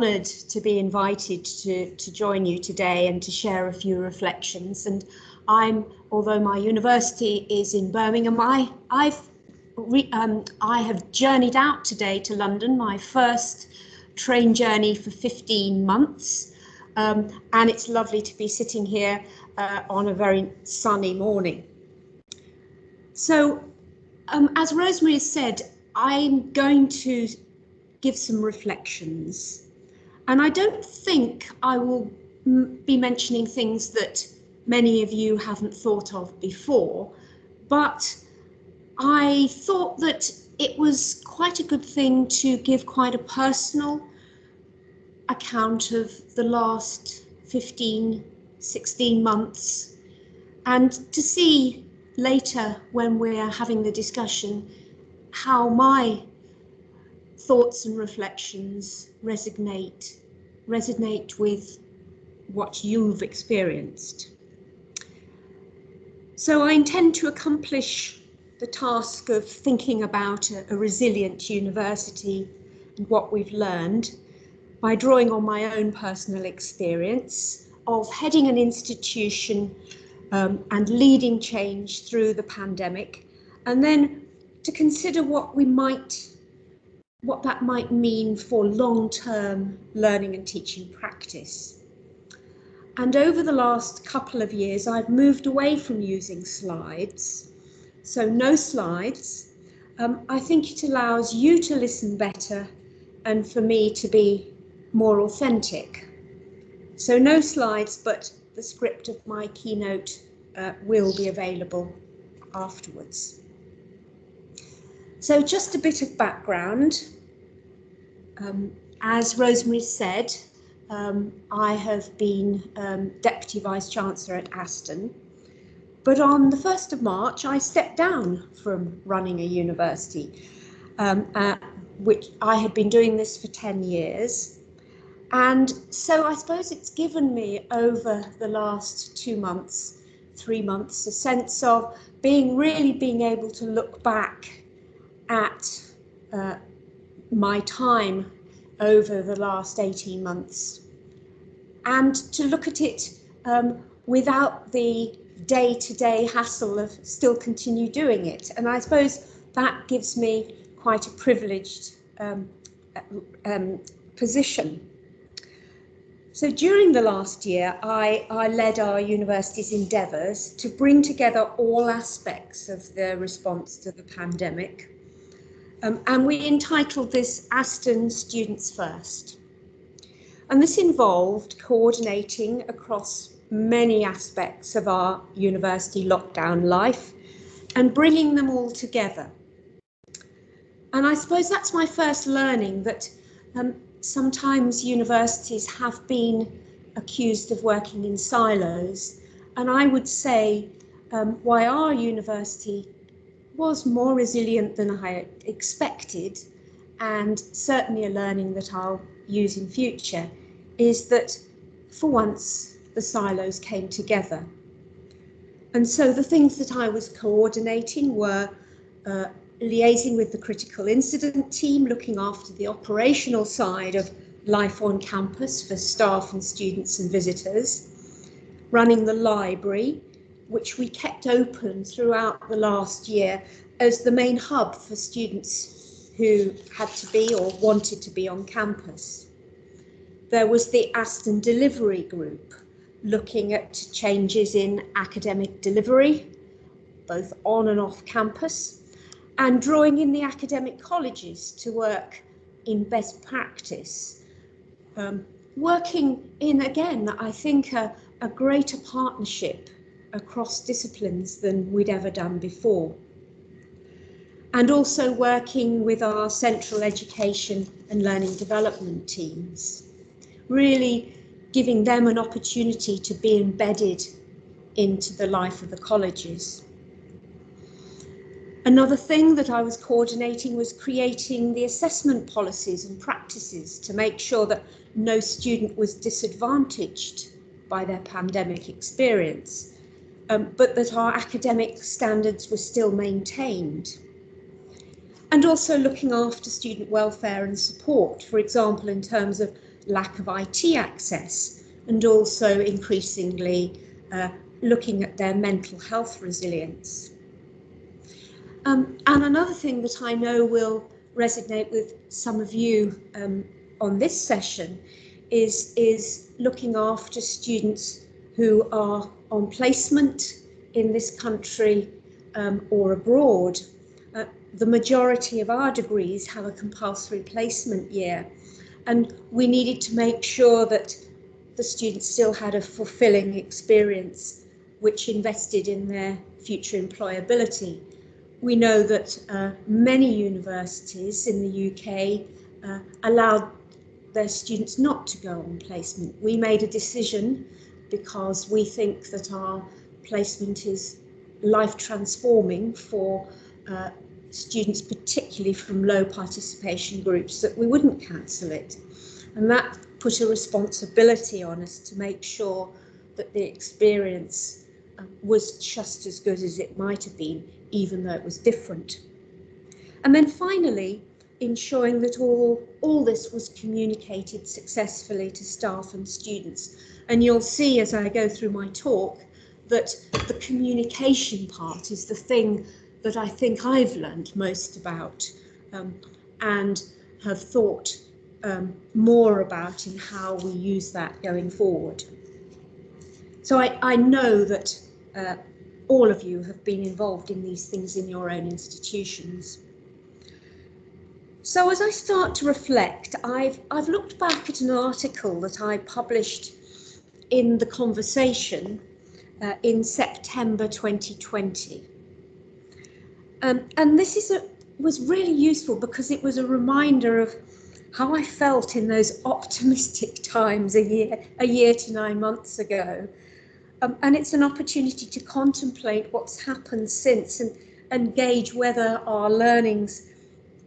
honoured to be invited to, to join you today and to share a few reflections. And I'm, although my university is in Birmingham, I, I've re, um, I have journeyed out today to London, my first train journey for 15 months. Um, and it's lovely to be sitting here uh, on a very sunny morning. So, um, as Rosemary has said, I'm going to give some reflections and I don't think I will be mentioning things that many of you haven't thought of before, but I thought that it was quite a good thing to give quite a personal account of the last 15, 16 months and to see later when we're having the discussion how my thoughts and reflections resonate resonate with what you've experienced. So I intend to accomplish the task of thinking about a, a resilient university and what we've learned by drawing on my own personal experience of heading an institution um, and leading change through the pandemic, and then to consider what we might what that might mean for long-term learning and teaching practice. And over the last couple of years, I've moved away from using slides. So no slides. Um, I think it allows you to listen better and for me to be more authentic. So no slides, but the script of my keynote uh, will be available afterwards. So just a bit of background. Um, as Rosemary said, um, I have been um, Deputy Vice Chancellor at Aston, but on the 1st of March I stepped down from running a university, uh, which I had been doing this for 10 years. And so I suppose it's given me over the last two months, three months, a sense of being really being able to look back at uh, my time over the last 18 months and to look at it um, without the day-to-day -day hassle of still continue doing it. And I suppose that gives me quite a privileged um, um, position. So during the last year, I, I led our university's endeavours to bring together all aspects of the response to the pandemic um, and we entitled this Aston Students First. And this involved coordinating across many aspects of our university lockdown life and bringing them all together. And I suppose that's my first learning that um, sometimes universities have been accused of working in silos. And I would say um, why our university was more resilient than I expected, and certainly a learning that I'll use in future, is that for once the silos came together. And so the things that I was coordinating were uh, liaising with the critical incident team, looking after the operational side of life on campus for staff and students and visitors, running the library, which we kept open throughout the last year as the main hub for students who had to be or wanted to be on campus. There was the Aston Delivery Group looking at changes in academic delivery, both on and off campus, and drawing in the academic colleges to work in best practice. Um, working in, again, I think a, a greater partnership across disciplines than we'd ever done before. And also working with our central education and learning development teams, really giving them an opportunity to be embedded into the life of the colleges. Another thing that I was coordinating was creating the assessment policies and practices to make sure that no student was disadvantaged by their pandemic experience um, but that our academic standards were still maintained. And also looking after student welfare and support, for example, in terms of lack of IT access and also increasingly uh, looking at their mental health resilience. Um, and another thing that I know will resonate with some of you um, on this session is, is looking after students who are on placement in this country um, or abroad. Uh, the majority of our degrees have a compulsory placement year and we needed to make sure that the students still had a fulfilling experience which invested in their future employability. We know that uh, many universities in the UK uh, allowed their students not to go on placement. We made a decision because we think that our placement is life transforming for uh, students, particularly from low participation groups, that we wouldn't cancel it. And that put a responsibility on us to make sure that the experience uh, was just as good as it might have been, even though it was different. And then finally, ensuring that all, all this was communicated successfully to staff and students. And you'll see as I go through my talk that the communication part is the thing that I think I've learned most about um, and have thought um, more about in how we use that going forward. So I, I know that uh, all of you have been involved in these things in your own institutions. So as I start to reflect, I've, I've looked back at an article that I published in The Conversation uh, in September 2020. Um, and this is a, was really useful because it was a reminder of how I felt in those optimistic times a year, a year to nine months ago. Um, and it's an opportunity to contemplate what's happened since and, and gauge whether our learnings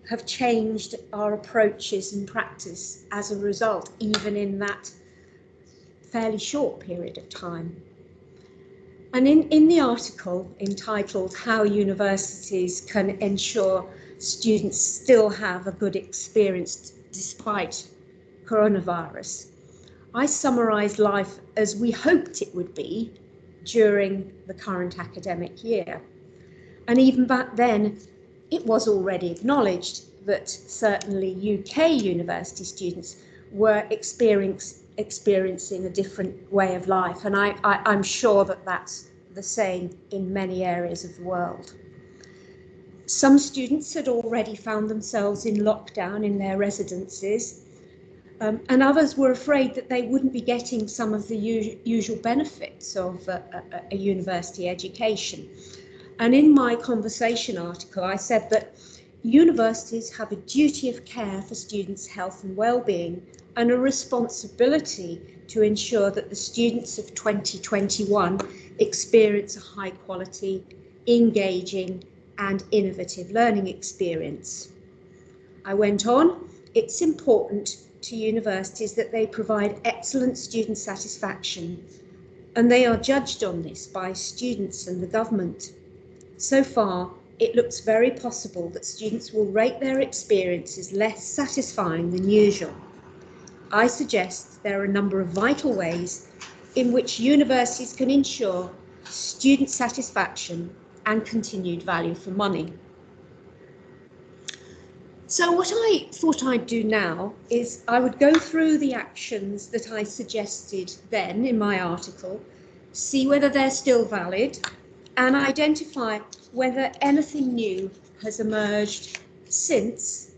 have changed our approaches and practice as a result, even in that fairly short period of time. And in, in the article entitled How Universities Can Ensure Students Still Have a Good Experience Despite Coronavirus, I summarised life as we hoped it would be during the current academic year. And even back then, it was already acknowledged that certainly UK university students were experience, experiencing a different way of life. And I, I, I'm sure that that's the same in many areas of the world. Some students had already found themselves in lockdown in their residences, um, and others were afraid that they wouldn't be getting some of the usual benefits of a, a, a university education. And in my conversation article, I said that universities have a duty of care for students' health and well-being and a responsibility to ensure that the students of 2021 experience a high quality, engaging and innovative learning experience. I went on, it's important to universities that they provide excellent student satisfaction and they are judged on this by students and the government. So far, it looks very possible that students will rate their experiences less satisfying than usual. I suggest there are a number of vital ways in which universities can ensure student satisfaction and continued value for money. So what I thought I'd do now is I would go through the actions that I suggested then in my article, see whether they're still valid and identify whether anything new has emerged since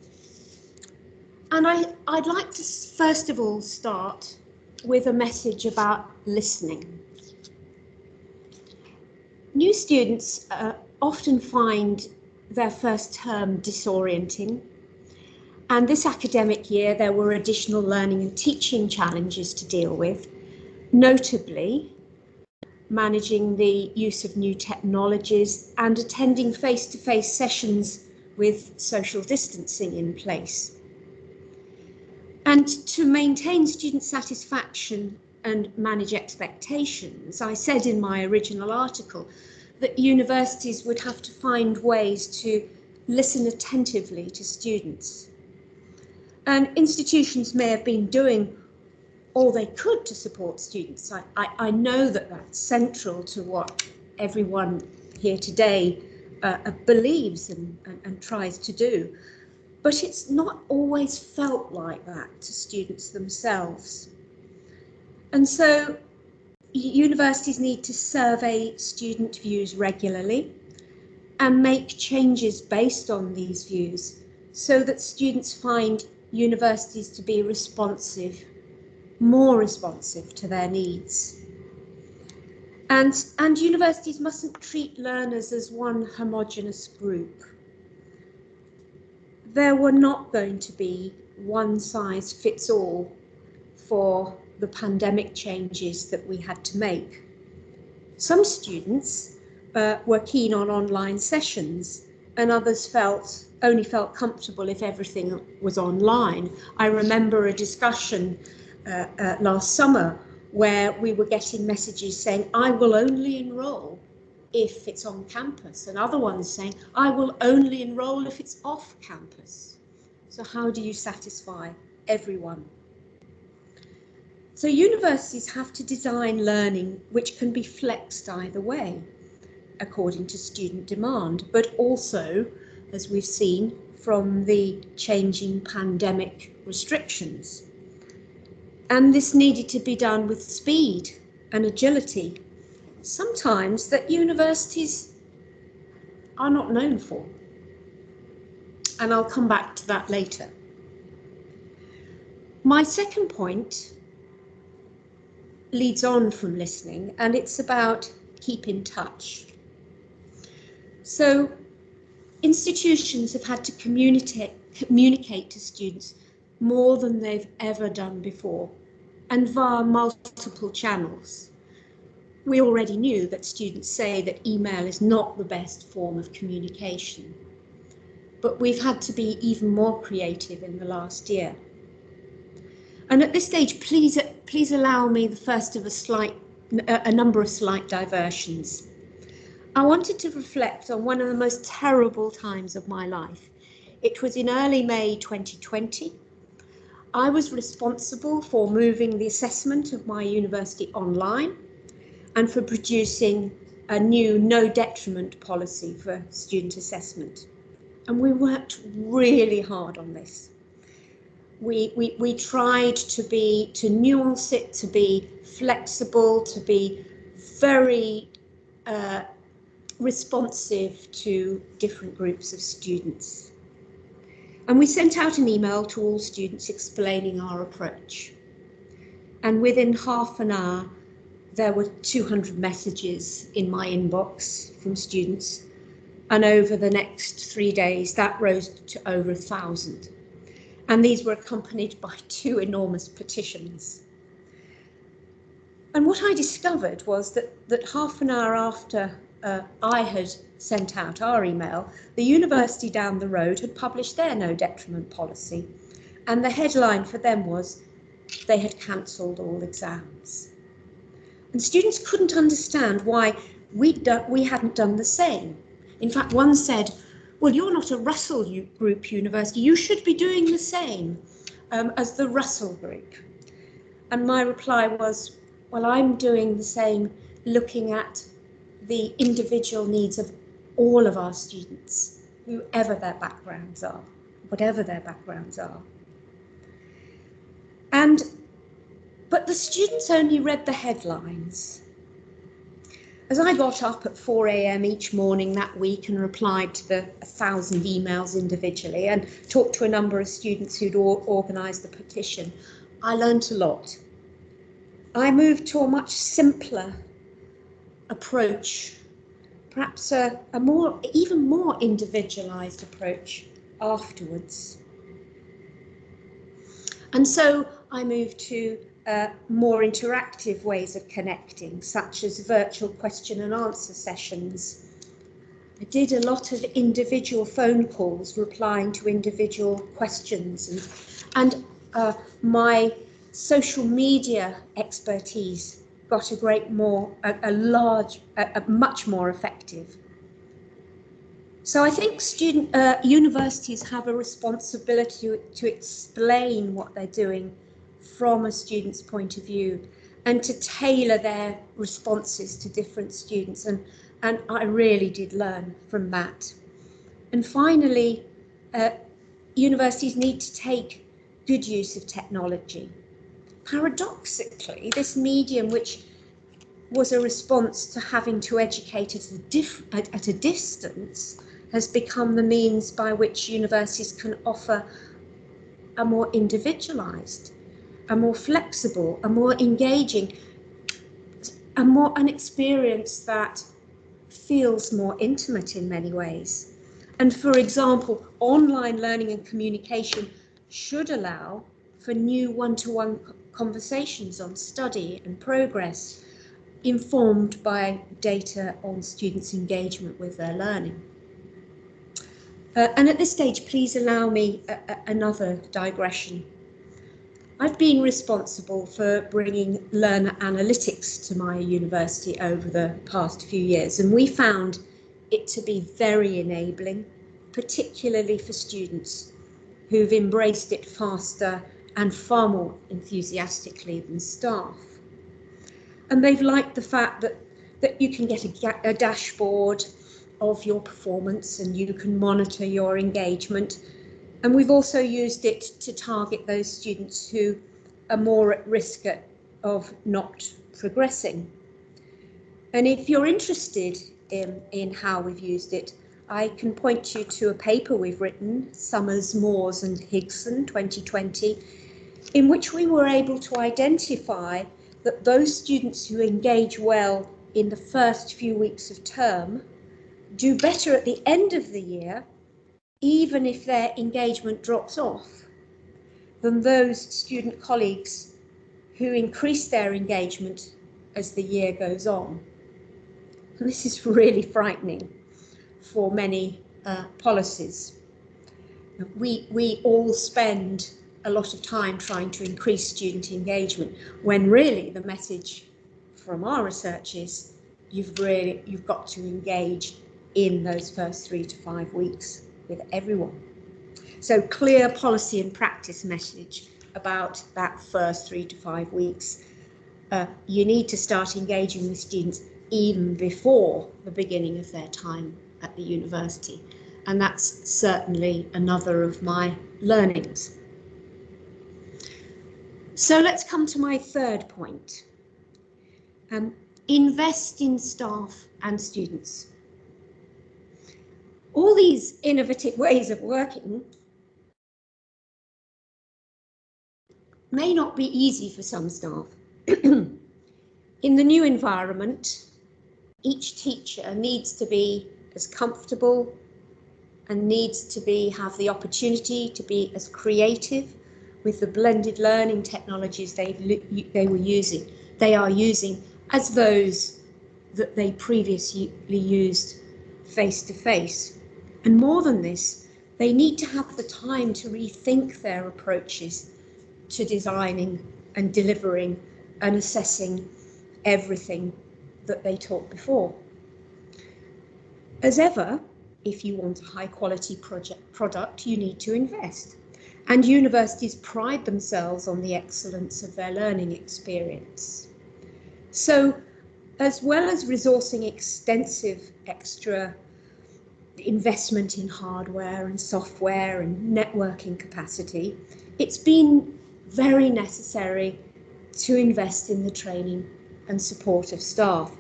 and I, I'd like to first of all start with a message about listening. New students uh, often find their first term disorienting and this academic year there were additional learning and teaching challenges to deal with, notably managing the use of new technologies and attending face-to-face -face sessions with social distancing in place. And to maintain student satisfaction and manage expectations, I said in my original article that universities would have to find ways to listen attentively to students. And institutions may have been doing all they could to support students. I, I, I know that that's central to what everyone here today uh, uh, believes and, and, and tries to do. But it's not always felt like that to students themselves. And so universities need to survey student views regularly and make changes based on these views so that students find universities to be responsive, more responsive to their needs. And, and universities mustn't treat learners as one homogenous group. There were not going to be one size fits all for the pandemic changes that we had to make. Some students uh, were keen on online sessions and others felt only felt comfortable if everything was online. I remember a discussion uh, uh, last summer where we were getting messages saying, I will only enroll if it's on campus, and other ones saying, I will only enroll if it's off campus. So how do you satisfy everyone? So universities have to design learning which can be flexed either way according to student demand, but also, as we've seen, from the changing pandemic restrictions. And this needed to be done with speed and agility, sometimes that universities are not known for. And I'll come back to that later. My second point leads on from listening, and it's about keep in touch. So institutions have had to communicate, communicate to students more than they've ever done before and via multiple channels. We already knew that students say that email is not the best form of communication, but we've had to be even more creative in the last year. And at this stage, please, please allow me the first of a slight, a number of slight diversions. I wanted to reflect on one of the most terrible times of my life. It was in early May 2020. I was responsible for moving the assessment of my university online and for producing a new no detriment policy for student assessment. And we worked really hard on this. We, we, we tried to be, to nuance it, to be flexible, to be very uh, responsive to different groups of students. And we sent out an email to all students explaining our approach. And within half an hour, there were 200 messages in my inbox from students. And over the next three days, that rose to over a thousand. And these were accompanied by two enormous petitions. And what I discovered was that, that half an hour after uh, I had sent out our email, the university down the road had published their no detriment policy. And the headline for them was they had cancelled all exams. And students couldn't understand why we'd we hadn't done the same. In fact, one said, well, you're not a Russell Group university. You should be doing the same um, as the Russell Group. And my reply was, well, I'm doing the same looking at the individual needs of all of our students, whoever their backgrounds are, whatever their backgrounds are. And, but the students only read the headlines. As I got up at 4 a.m. each morning that week and replied to the 1,000 emails individually and talked to a number of students who'd organised the petition, I learnt a lot. I moved to a much simpler approach, perhaps a, a more, even more individualized approach afterwards. And so I moved to uh, more interactive ways of connecting, such as virtual question and answer sessions. I did a lot of individual phone calls replying to individual questions and, and uh, my social media expertise got a great more, a, a large, a, a, much more effective. So I think student uh, universities have a responsibility to, to explain what they're doing from a student's point of view and to tailor their responses to different students. And, and I really did learn from that. And finally, uh, universities need to take good use of technology. Paradoxically, this medium, which was a response to having to educate at a, at, at a distance, has become the means by which universities can offer a more individualized, a more flexible, a more engaging, a more an experience that feels more intimate in many ways. And for example, online learning and communication should allow for new one-to-one -one conversations on study and progress, informed by data on students' engagement with their learning. Uh, and at this stage, please allow me a, a, another digression. I've been responsible for bringing learner analytics to my university over the past few years, and we found it to be very enabling, particularly for students who've embraced it faster and far more enthusiastically than staff. And they've liked the fact that, that you can get a, a dashboard of your performance and you can monitor your engagement. And we've also used it to target those students who are more at risk of not progressing. And if you're interested in, in how we've used it, I can point you to a paper we've written, Summers, Moores and Higson 2020, in which we were able to identify that those students who engage well in the first few weeks of term do better at the end of the year, even if their engagement drops off, than those student colleagues who increase their engagement as the year goes on. And this is really frightening for many uh, policies. We, we all spend a lot of time trying to increase student engagement when really the message from our research is you've really you've got to engage in those first three to five weeks with everyone. So clear policy and practice message about that first three to five weeks. Uh, you need to start engaging with students even before the beginning of their time at the university. And that's certainly another of my learnings. So let's come to my third point. Um, invest in staff and students all these innovative ways of working may not be easy for some staff. In the new environment, each teacher needs to be as comfortable and needs to be have the opportunity to be as creative with the blended learning technologies they they were using they are using as those that they previously used face to face and more than this, they need to have the time to rethink their approaches to designing and delivering and assessing everything that they taught before. As ever, if you want a high quality project product, you need to invest. And universities pride themselves on the excellence of their learning experience. So as well as resourcing extensive extra investment in hardware and software and networking capacity, it's been very necessary to invest in the training and support of staff.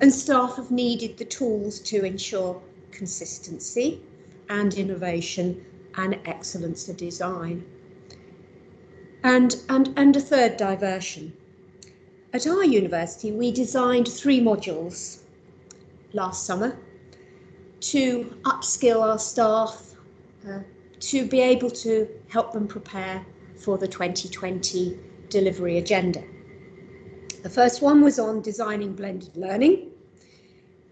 And staff have needed the tools to ensure consistency and innovation and excellence of design. And, and, and a third diversion. At our university, we designed three modules last summer to upskill our staff, uh, to be able to help them prepare for the 2020 delivery agenda. The first one was on designing blended learning,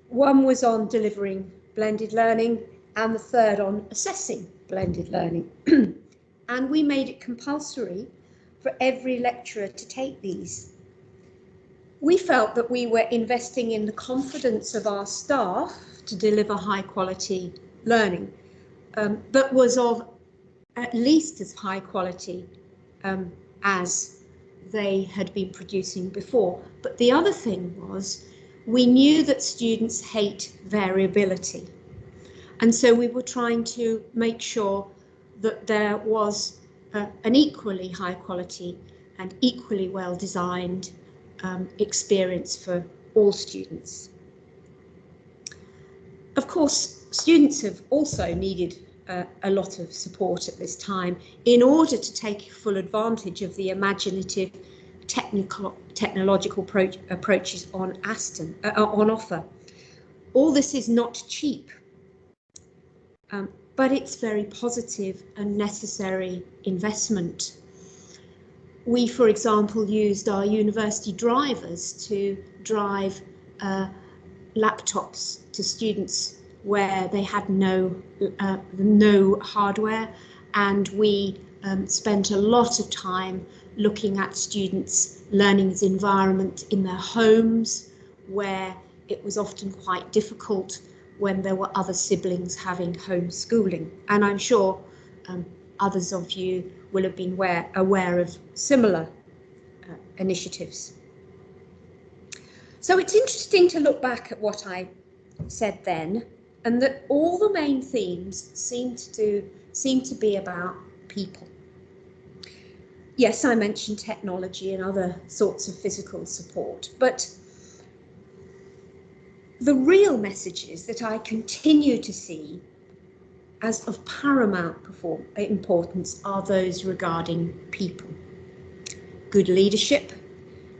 one was on delivering blended learning, and the third on assessing blended learning. and we made it compulsory for every lecturer to take these. We felt that we were investing in the confidence of our staff to deliver high quality learning, um, but was of at least as high quality um, as they had been producing before. But the other thing was we knew that students hate variability. And so we were trying to make sure that there was uh, an equally high quality and equally well designed um, experience for all students. Of course, students have also needed uh, a lot of support at this time in order to take full advantage of the imaginative technical technological approaches on Aston uh, uh, on offer. All this is not cheap, um, but it's very positive and necessary investment. We, for example, used our university drivers to drive uh, laptops to students where they had no uh, no hardware, and we um, spent a lot of time looking at students' learning environment in their homes, where it was often quite difficult when there were other siblings having homeschooling. And I'm sure um, others of you will have been aware, aware of similar uh, initiatives. So it's interesting to look back at what I said then and that all the main themes seem to seem to be about people. Yes, I mentioned technology and other sorts of physical support, but the real messages that I continue to see as of paramount importance are those regarding people. Good leadership,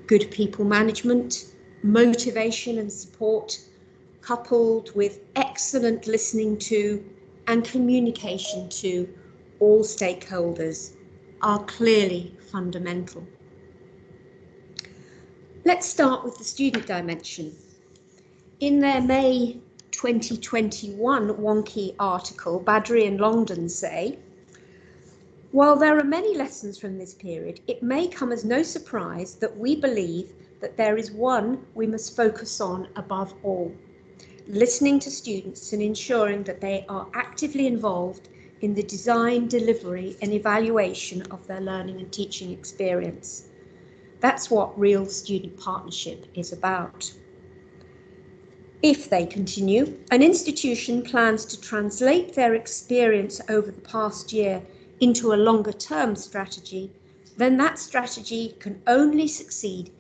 good people management, motivation and support, coupled with excellent listening to and communication to all stakeholders are clearly fundamental. Let's start with the student dimension. In their May 2021 Wonkhe article, Badri and Longden say, while there are many lessons from this period, it may come as no surprise that we believe that there is one we must focus on above all listening to students and ensuring that they are actively involved in the design, delivery and evaluation of their learning and teaching experience. That's what real student partnership is about. If they continue, an institution plans to translate their experience over the past year into a longer term strategy, then that strategy can only succeed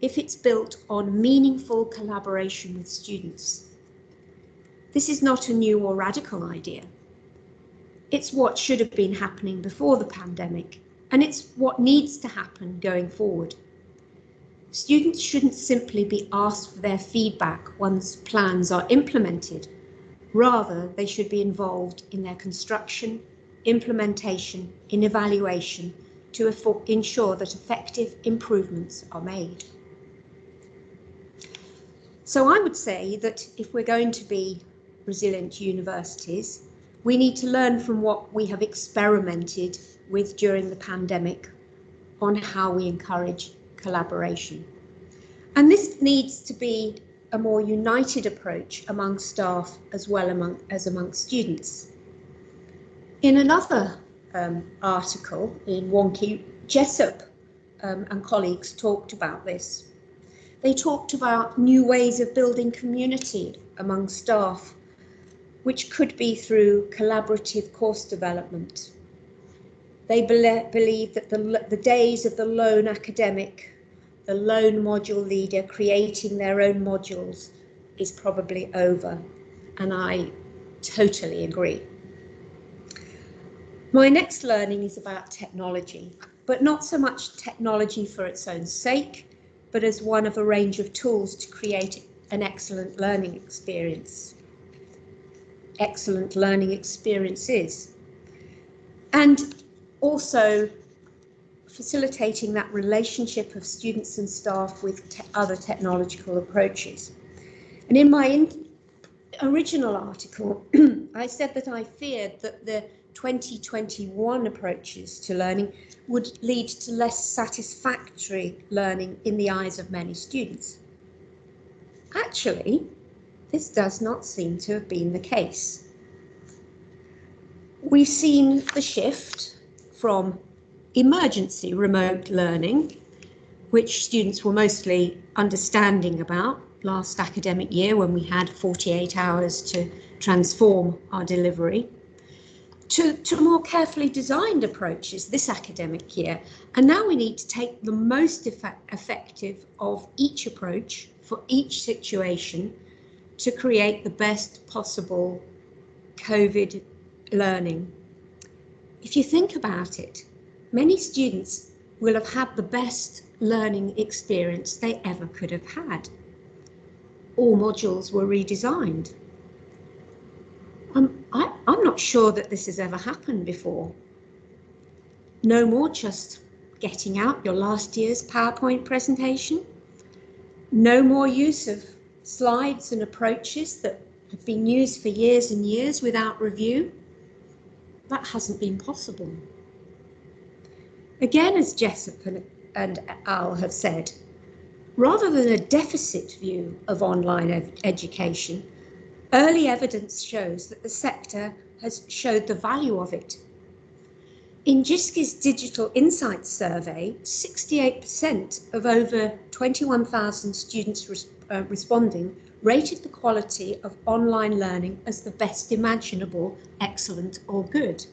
if it's built on meaningful collaboration with students. This is not a new or radical idea. It's what should have been happening before the pandemic, and it's what needs to happen going forward. Students shouldn't simply be asked for their feedback once plans are implemented. Rather, they should be involved in their construction, implementation, in evaluation to ensure that effective improvements are made. So I would say that if we're going to be resilient universities, we need to learn from what we have experimented with during the pandemic on how we encourage collaboration. And this needs to be a more united approach among staff as well among, as among students. In another um, article in Wonkhe, Jessup um, and colleagues talked about this. They talked about new ways of building community among staff which could be through collaborative course development. They be believe that the, the days of the lone academic, the lone module leader creating their own modules is probably over, and I totally agree. My next learning is about technology, but not so much technology for its own sake, but as one of a range of tools to create an excellent learning experience excellent learning experiences. And also facilitating that relationship of students and staff with te other technological approaches. And in my in original article, I said that I feared that the 2021 approaches to learning would lead to less satisfactory learning in the eyes of many students. Actually, this does not seem to have been the case. We've seen the shift from emergency remote learning which students were mostly understanding about last academic year when we had 48 hours to transform our delivery, to, to more carefully designed approaches this academic year. And now we need to take the most effect effective of each approach for each situation to create the best possible COVID learning. If you think about it, many students will have had the best learning experience they ever could have had. All modules were redesigned. I, I'm not sure that this has ever happened before. No more just getting out your last year's PowerPoint presentation. No more use of slides and approaches that have been used for years and years without review. That hasn't been possible. Again, as Jessup and, and Al have said, rather than a deficit view of online ed education, early evidence shows that the sector has showed the value of it. In JISC's Digital Insights survey, 68% of over 21,000 students res uh, responding rated the quality of online learning as the best imaginable, excellent or good.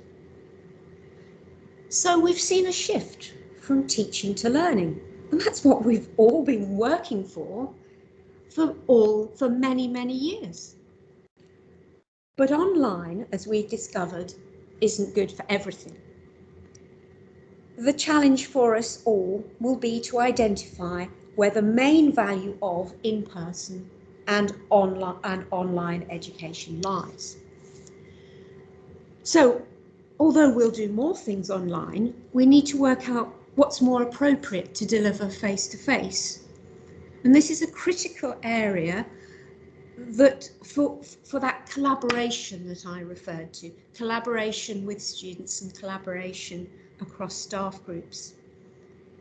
So we've seen a shift from teaching to learning. And that's what we've all been working for for all for many, many years. But online, as we've discovered, isn't good for everything. The challenge for us all will be to identify where the main value of in-person and online and online education lies. So although we'll do more things online, we need to work out what's more appropriate to deliver face to face. And this is a critical area that for, for that collaboration that I referred to, collaboration with students and collaboration across staff groups.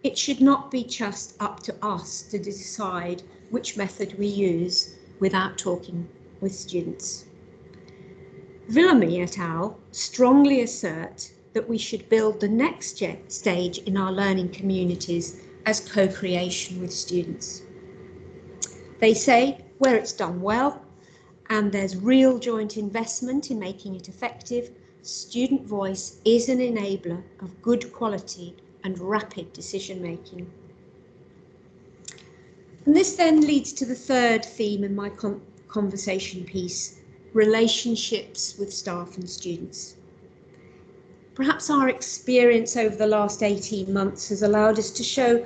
It should not be just up to us to decide which method we use without talking with students. Villamy et al. strongly assert that we should build the next stage in our learning communities as co-creation with students. They say where it's done well and there's real joint investment in making it effective, student voice is an enabler of good quality and rapid decision making. And this then leads to the third theme in my conversation piece, relationships with staff and students. Perhaps our experience over the last 18 months has allowed us to show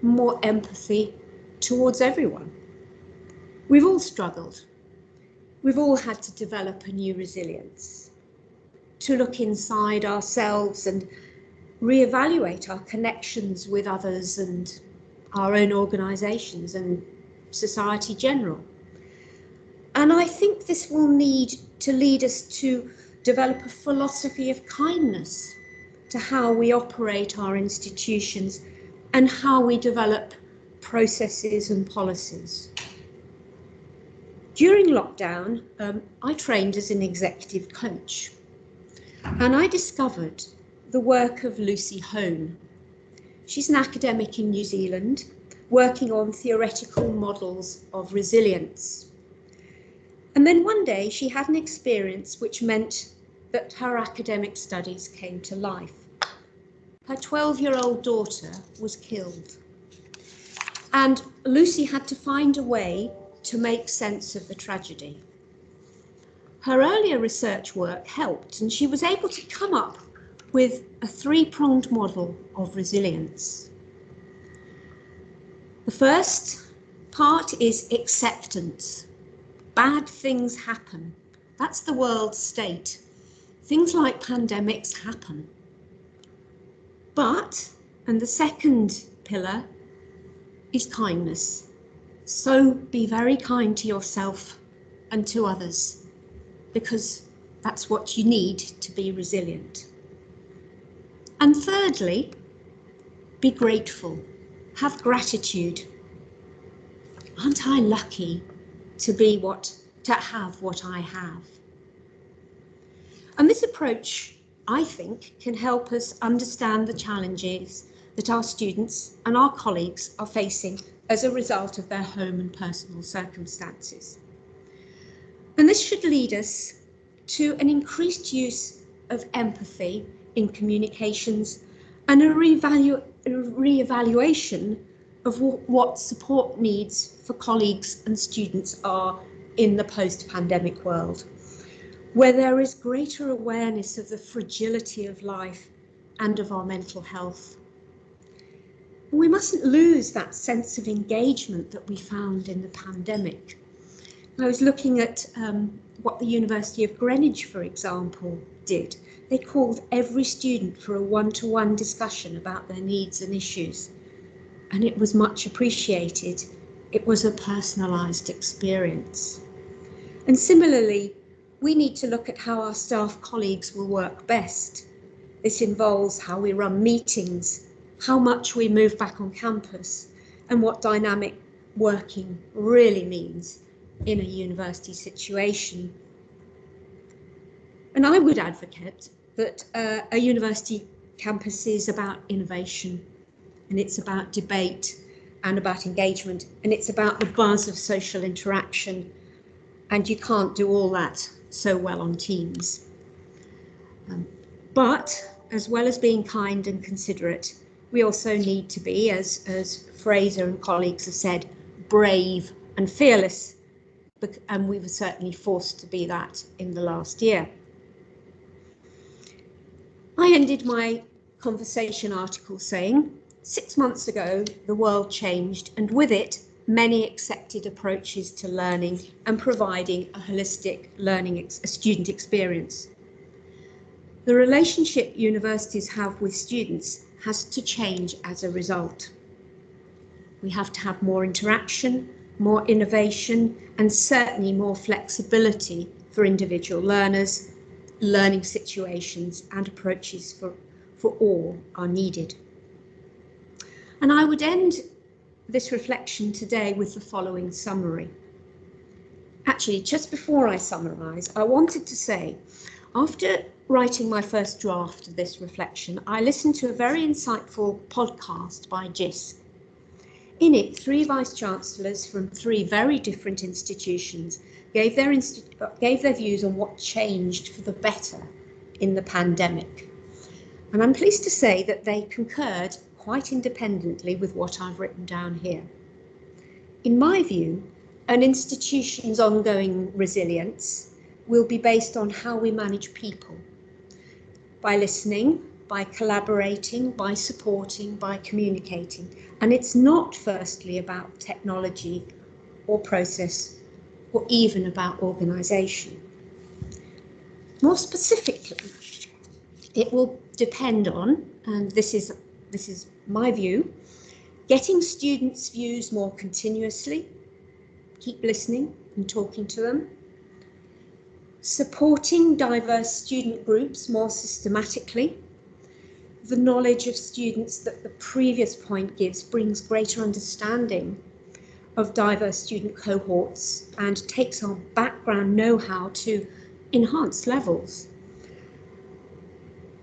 more empathy towards everyone. We've all struggled. We've all had to develop a new resilience, to look inside ourselves and reevaluate our connections with others and our own organisations and society general. And I think this will need to lead us to develop a philosophy of kindness to how we operate our institutions and how we develop processes and policies. During lockdown, um, I trained as an executive coach and I discovered the work of Lucy Hone. She's an academic in New Zealand working on theoretical models of resilience. And then one day she had an experience which meant that her academic studies came to life. Her 12 year old daughter was killed. And Lucy had to find a way to make sense of the tragedy. Her earlier research work helped, and she was able to come up with a three pronged model of resilience. The first part is acceptance bad things happen. That's the world state. Things like pandemics happen. But, and the second pillar is kindness. So be very kind to yourself and to others because that's what you need to be resilient. And thirdly, be grateful. Have gratitude. Aren't I lucky to be what, to have what I have. And this approach, I think, can help us understand the challenges that our students and our colleagues are facing as a result of their home and personal circumstances. And this should lead us to an increased use of empathy in communications and a re-evaluation of what support needs for colleagues and students are in the post-pandemic world, where there is greater awareness of the fragility of life and of our mental health. We mustn't lose that sense of engagement that we found in the pandemic. I was looking at um, what the University of Greenwich, for example, did. They called every student for a one-to-one -one discussion about their needs and issues, and it was much appreciated. It was a personalised experience. And similarly, we need to look at how our staff colleagues will work best. This involves how we run meetings, how much we move back on campus, and what dynamic working really means in a university situation. And I would advocate that uh, a university campus is about innovation and it's about debate and about engagement and it's about the buzz of social interaction and you can't do all that so well on Teams. Um, but as well as being kind and considerate, we also need to be, as, as Fraser and colleagues have said, brave and fearless. And we were certainly forced to be that in the last year. I ended my conversation article saying, six months ago, the world changed and with it, many accepted approaches to learning and providing a holistic learning ex a student experience. The relationship universities have with students has to change as a result. We have to have more interaction, more innovation, and certainly more flexibility for individual learners learning situations and approaches for, for all are needed. And I would end this reflection today with the following summary. Actually, just before I summarise, I wanted to say, after writing my first draft of this reflection, I listened to a very insightful podcast by JISC. In it, three vice-chancellors from three very different institutions gave their, gave their views on what changed for the better in the pandemic. And I'm pleased to say that they concurred quite independently with what I've written down here. In my view, an institution's ongoing resilience will be based on how we manage people. By listening, by collaborating, by supporting, by communicating. And it's not firstly about technology or process or even about organisation. More specifically, it will depend on, and this is, this is my view, getting students' views more continuously, keep listening and talking to them, supporting diverse student groups more systematically, the knowledge of students that the previous point gives brings greater understanding of diverse student cohorts and takes our background know-how to enhanced levels.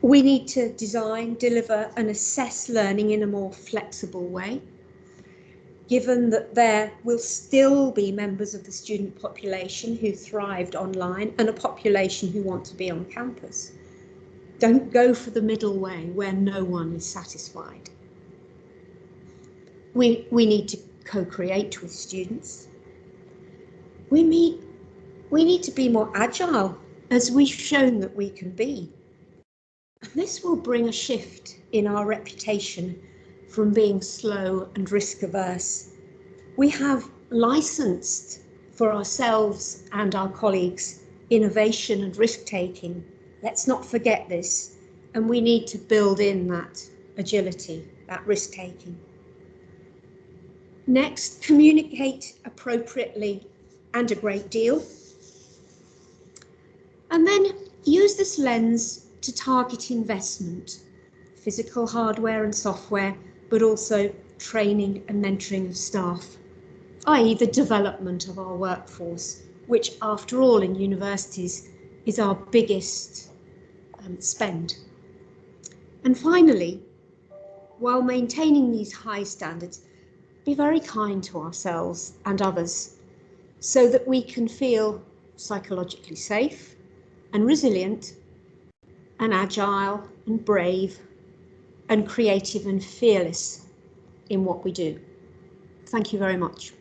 We need to design, deliver and assess learning in a more flexible way, given that there will still be members of the student population who thrived online and a population who want to be on campus. Don't go for the middle way where no one is satisfied. We, we need to co-create with students. We, meet, we need to be more agile as we've shown that we can be. And this will bring a shift in our reputation from being slow and risk averse. We have licensed for ourselves and our colleagues innovation and risk taking. Let's not forget this. And we need to build in that agility, that risk taking. Next, communicate appropriately and a great deal. And then use this lens to target investment, physical hardware and software, but also training and mentoring of staff, i.e. the development of our workforce, which after all in universities is our biggest um, spend. And finally, while maintaining these high standards, be very kind to ourselves and others so that we can feel psychologically safe and resilient and agile and brave and creative and fearless in what we do. Thank you very much.